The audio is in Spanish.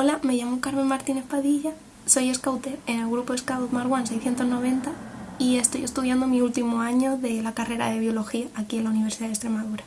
Hola, me llamo Carmen Martínez Padilla, soy scouter en el grupo Scout Marwan 690 y estoy estudiando mi último año de la carrera de Biología aquí en la Universidad de Extremadura.